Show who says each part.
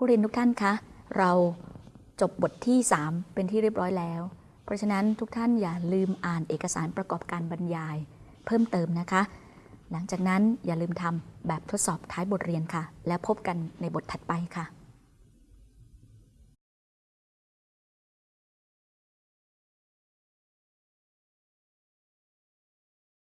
Speaker 1: ผู้เรียนทุกท่านคะ เราจบบทที่ 3 เป็นที่เรียบร้อยแล้ว เพราะฉะนั้นทุกท่านอย่าลืมอ่านเอกสารประกอบการบรรยาย เพิ่มเติมนะคะ หลังจากนั้นอย่าลืมทำแบบทดสอบท้ายบทเรียนค่ะ แล้วพบกันในบทถัดไปค่ะ